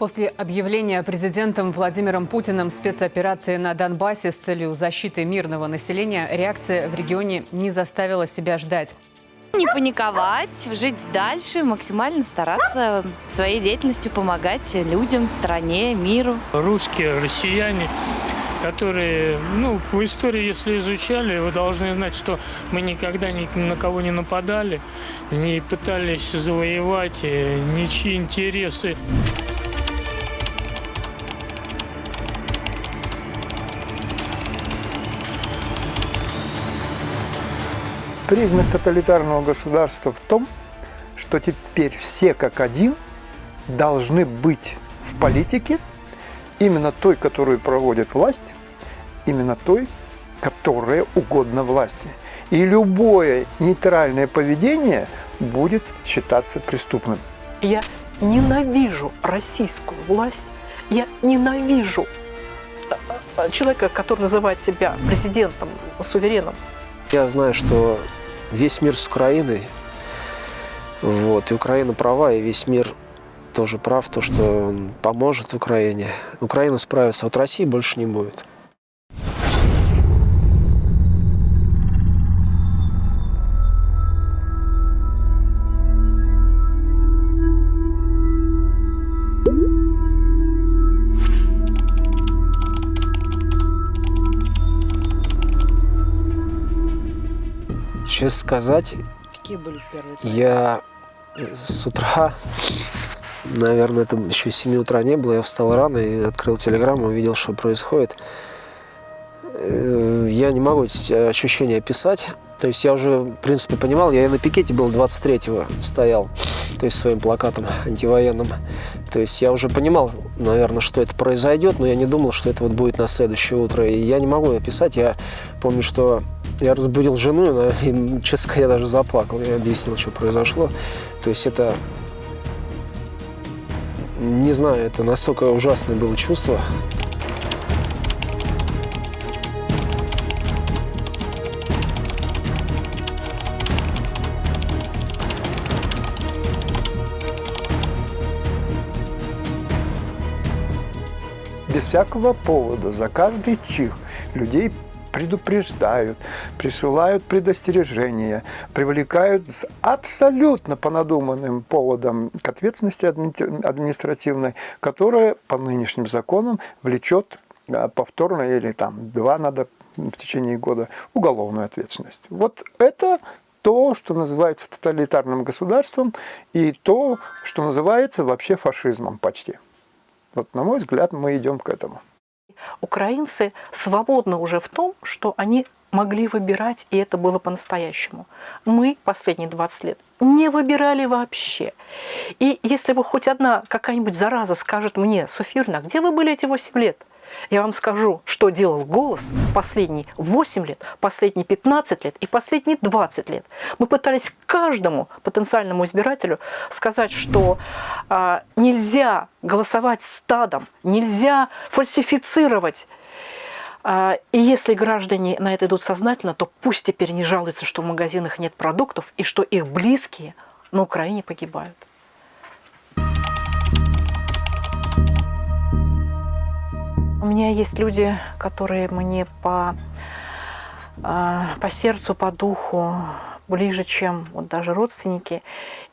После объявления президентом Владимиром Путиным спецоперации на Донбассе с целью защиты мирного населения реакция в регионе не заставила себя ждать. Не паниковать, жить дальше, максимально стараться своей деятельностью помогать людям, стране, миру. Русские, россияне, которые, ну, по истории, если изучали, вы должны знать, что мы никогда ни на кого не нападали, не пытались завоевать э, ничьи интересы. Признак тоталитарного государства в том, что теперь все как один должны быть в политике именно той, которую проводит власть, именно той, которая угодна власти. И любое нейтральное поведение будет считаться преступным. Я ненавижу российскую власть, я ненавижу э, э, человека, который называет себя президентом, сувереном. Я знаю, что весь мир с Украиной. Вот, и Украина права, и весь мир тоже прав, то, что он поможет Украине. Украина справится, а вот России больше не будет. Честно сказать, Какие были первые? я с утра, наверное, это еще 7 утра не было, я встал рано и открыл телеграмму, увидел, что происходит. Э, Я не могу эти ощущения описать. То есть я уже, в принципе, понимал, я и на пикете был 23-го стоял, то есть своим плакатом антивоенным. То есть я уже понимал, наверное, что это произойдет, но я не думал, что это вот будет на следующее утро. И я не могу описать, я помню, что я разбудил жену, и, и честно говоря, я даже заплакал. Я объяснил, что произошло. То есть это, не знаю, это настолько ужасное было чувство. Без всякого повода, за каждый чих людей предупреждают, присылают предостережения, привлекают с абсолютно по надуманным поводам к ответственности адми- административной, которая по нынешним законам влечет а, повторно или там два надо в течение года уголовную ответственность. Вот это то, что называется тоталитарным государством, и то, что называется вообще фашизмом почти. Вот, на мой взгляд, мы идем к этому. Украинцы свободны уже в том, что они могли выбирать, и это было по-настоящему. Мы последние 20 лет не выбирали вообще. И если бы хоть одна какая-нибудь зараза скажет мне, Софьюрна, а где вы были эти 8 лет? Я вам скажу, что делал голос последние 8 лет, последние 15 лет и последние 20 лет. Мы пытались каждому потенциальному избирателю сказать, что а, нельзя голосовать стадом, нельзя фальсифицировать. А, и если граждане на это идут сознательно, то пусть теперь не жалуются, что в магазинах нет продуктов и что их близкие на Украине погибают. Меня есть люди, которые мне по, а, по сердцу, по духу ближе, чем вот даже родственники.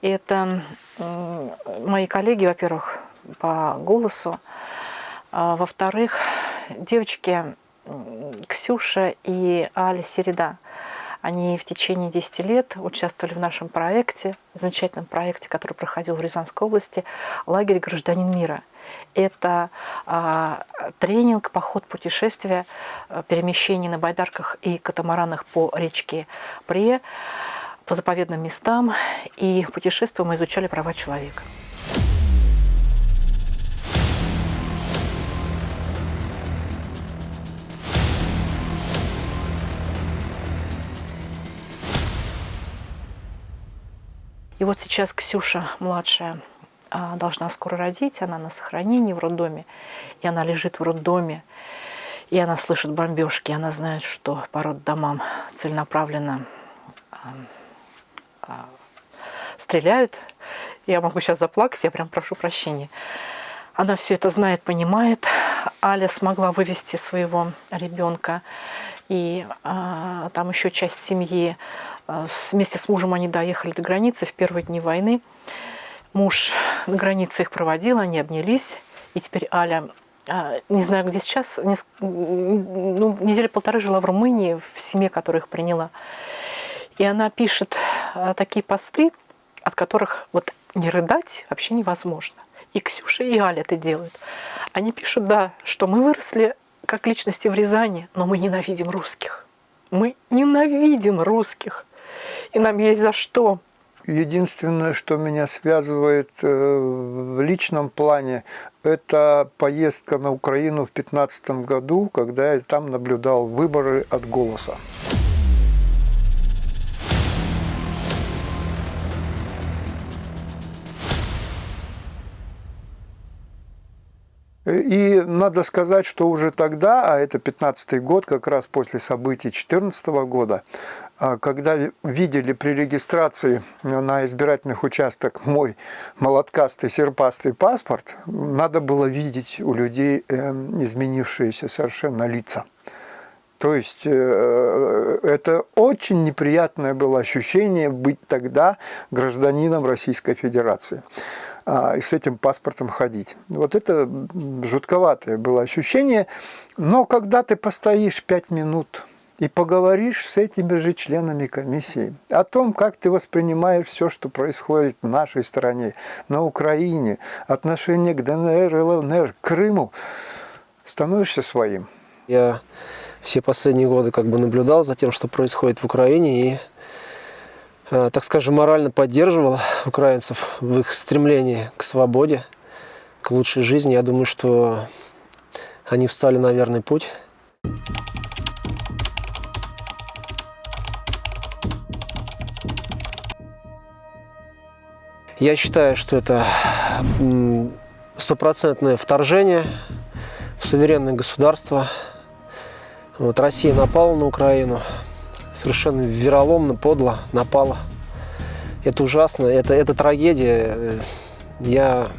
И это мои коллеги, во-первых, по голосу. А, Во-вторых, девочки Ксюша и Аля Середа. Они в течение 10 лет участвовали в нашем проекте, замечательном проекте, который проходил в Рязанской области, лагерь «Гражданин мира». Это а, тренинг, поход, путешествие, а, перемещение на байдарках и катамаранах по речке Пре, по заповедным местам. И в мы изучали права человека. И вот сейчас Ксюша, младшая, должна скоро родить, она на сохранении в роддоме, и она лежит в роддоме, и она слышит бомбежки, она знает, что по роддомам целенаправленно а, а, стреляют. Я могу сейчас заплакать, я прям прошу прощения. Она все это знает, понимает. Аля смогла вывести своего ребенка. И а, там еще часть семьи. А, вместе с мужем они доехали до границы в первые дни войны. Муж на границе их проводил, они обнялись. И теперь Аля а, не знаю, где сейчас, ну, недели полторы жила в Румынии, в семье, которая их приняла. И она пишет а, такие посты, от которых вот не рыдать вообще невозможно. И Ксюша, и Аля это делают. Они пишут, да, что мы выросли как личности в Рязани, но мы ненавидим русских. Мы ненавидим русских. И нам есть за что. Единственное, что меня связывает э, в личном плане, это поездка на Украину в 2015 году, когда я там наблюдал выборы от «Голоса». И надо сказать, что уже тогда, а это 15 год, как раз после событий 14 года, а, когда видели при регистрации на избирательных участках мой молоткастый серпастый паспорт, надо было видеть у людей эм, изменившиеся совершенно лица. То есть э, это очень неприятное было ощущение быть тогда гражданином Российской Федерации. А, и с этим паспортом ходить. Вот это жутковатое было ощущение. Но когда ты постоишь пять минут и поговоришь с этими же членами комиссии о том, как ты воспринимаешь все, что происходит в нашей стране, на Украине, отношение к ДНР, ЛНР, Крыму, становишься своим. Я все последние годы как бы наблюдал за тем, что происходит в Украине, и так скажем, морально поддерживал украинцев в их стремлении к свободе, к лучшей жизни. Я думаю, что они встали на верный путь. Я считаю, что это стопроцентное вторжение в суверенное государство. Вот Россия напала на Украину, совершенно вероломно, подло напала. Это ужасно, это, это трагедия. Я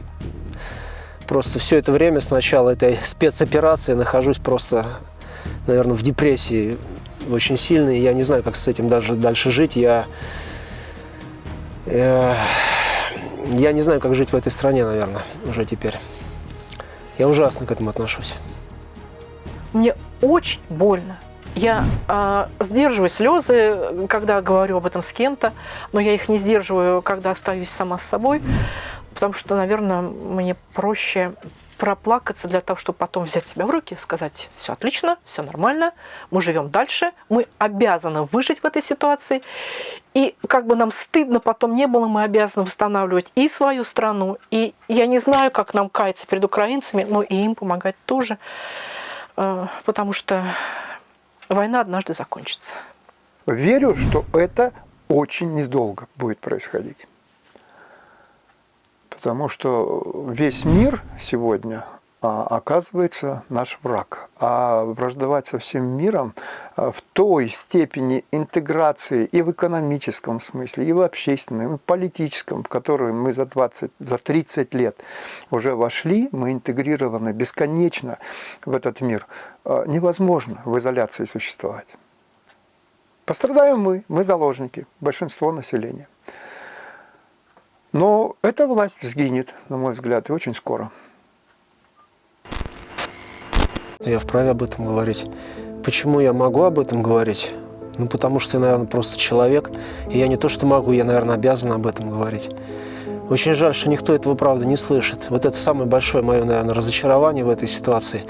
просто все это время с начала этой спецоперации нахожусь просто, наверное, в депрессии очень сильной. Я не знаю, как с этим даже дальше жить. Я, я, я не знаю, как жить в этой стране, наверное, уже теперь. Я ужасно к этому отношусь. Мне очень больно. Я э, сдерживаю слезы, когда говорю об этом с кем-то, но я их не сдерживаю, когда остаюсь сама с собой, потому что, наверное, мне проще проплакаться для того, чтобы потом взять себя в руки, сказать, все отлично, все нормально, мы живем дальше, мы обязаны выжить в этой ситуации. И как бы нам стыдно потом не было, мы обязаны восстанавливать и свою страну, и я не знаю, как нам каяться перед украинцами, но и им помогать тоже, э, потому что война однажды закончится. Верю, что это очень недолго будет происходить. Потому что весь мир сегодня оказывается наш враг. А враждовать со всем миром а, в той степени интеграции и в экономическом смысле, и в общественном, и в политическом, в которую мы за 20, за 30 лет уже вошли, мы интегрированы бесконечно в этот мир, а, невозможно в изоляции существовать. Пострадаем мы, мы заложники, большинство населения. Но эта власть сгинет, на мой взгляд, и очень скоро. Я вправе об этом говорить. Почему я могу об этом говорить? Ну, потому что я, наверное, просто человек. И я не то, что могу, я, наверное, обязан об этом говорить. Очень жаль, что никто этого, правда, не слышит. Вот это самое большое мое, наверное, разочарование в этой ситуации.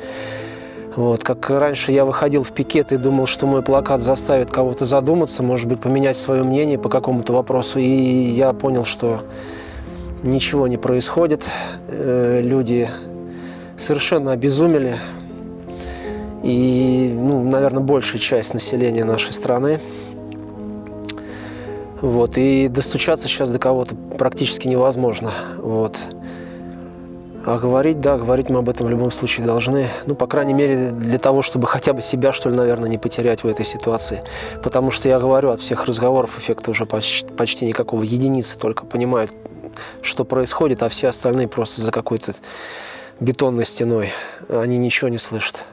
Вот, как раньше я выходил в пикет и думал, что мой плакат заставит кого-то задуматься, может быть, поменять свое мнение по какому-то вопросу. И я понял, что ничего не происходит. Э, люди совершенно обезумели и, ну, наверное, большая часть населения нашей страны. Вот, и достучаться сейчас до кого-то практически невозможно. Вот. А говорить, да, говорить мы об этом в любом случае должны. Ну, по крайней мере, для того, чтобы хотя бы себя, что ли, наверное, не потерять в этой ситуации. Потому что я говорю, от всех разговоров эффекта уже почти, почти никакого. Единицы только понимают, что происходит, а все остальные просто за какой-то бетонной стеной. Они ничего не слышат.